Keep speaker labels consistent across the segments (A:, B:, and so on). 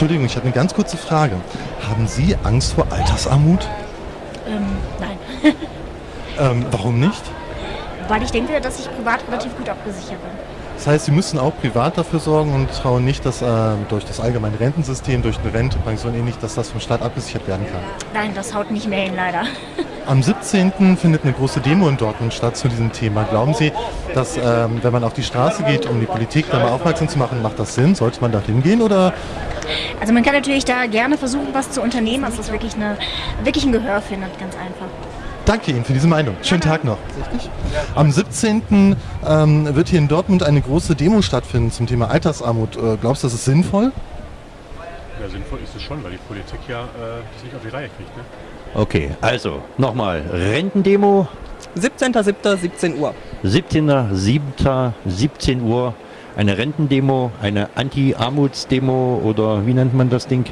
A: Entschuldigung, ich habe eine ganz kurze Frage. Haben Sie Angst vor Altersarmut?
B: Ähm, nein.
A: Ähm, warum nicht?
B: Weil ich denke, dass ich privat relativ gut abgesichert bin.
A: Das heißt, Sie müssen auch privat dafür sorgen und trauen nicht, dass äh, durch das allgemeine Rentensystem, durch eine Rente, Pension ähnlich, dass das vom Staat abgesichert werden kann.
B: Nein, das haut nicht mehr hin, leider.
A: Am 17. findet eine große Demo in Dortmund statt zu diesem Thema. Glauben Sie, dass ähm, wenn man auf die Straße geht, um die Politik da mal aufmerksam zu machen, macht das Sinn? Sollte man da hingehen oder?
B: Also man kann natürlich da gerne versuchen, was zu unternehmen, dass das wirklich, eine, wirklich ein Gehör findet, ganz einfach.
A: Danke Ihnen für diese Meinung. Schönen Tag noch. Am 17. Ähm, wird hier in Dortmund eine große Demo stattfinden zum Thema Altersarmut. Äh, glaubst du, das ist sinnvoll?
C: Ja, sinnvoll ist es schon, weil die Politik ja äh, das nicht auf die Reihe kriegt. Ne?
D: Okay, also nochmal. Rentendemo
E: 17.07.17 Uhr.
D: 17.07.17 Uhr. Eine Rentendemo, eine Anti-Armutsdemo oder wie nennt man das Ding?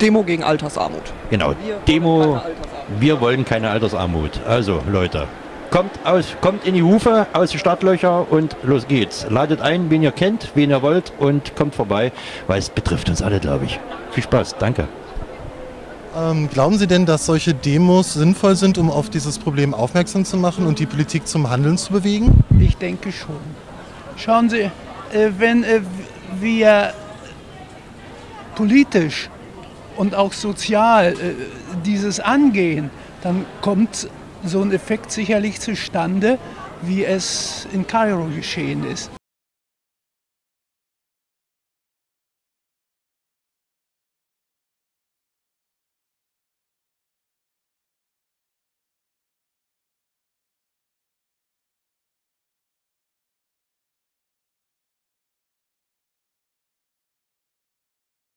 E: Demo gegen Altersarmut.
D: Genau,
E: Wir wollen
D: Demo.
E: keine Altersarmut.
D: Wir wollen keine Altersarmut. Also Leute, kommt, aus, kommt in die Hufe, aus den Startlöcher und los geht's. Ladet ein, wen ihr kennt, wen ihr wollt und kommt vorbei, weil es betrifft uns alle, glaube ich. Viel Spaß, danke.
A: Ähm, glauben Sie denn, dass solche Demos sinnvoll sind, um auf dieses Problem aufmerksam zu machen und die Politik zum Handeln zu bewegen?
F: Ich denke schon. Schauen Sie, wenn äh, wir politisch und auch sozial äh, dieses angehen, dann kommt so ein Effekt sicherlich zustande, wie es in Kairo geschehen ist.